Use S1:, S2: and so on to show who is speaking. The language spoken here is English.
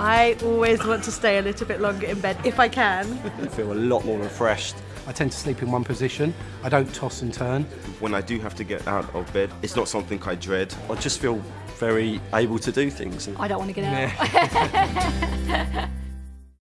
S1: I always want to stay a little bit longer in bed if I can.
S2: I feel a lot more refreshed.
S3: I tend to sleep in one position. I don't toss and turn.
S4: When I do have to get out of bed, it's not something I dread.
S2: I just feel very able to do things.
S5: I don't want to get out.